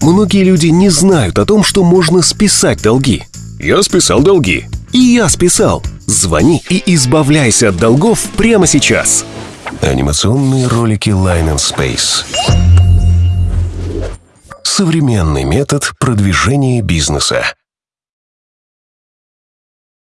Многие люди не знают о том, что можно списать долги. Я списал долги. И я списал. Звони и избавляйся от долгов прямо сейчас. Анимационные ролики Line and Space. Современный метод продвижения бизнеса.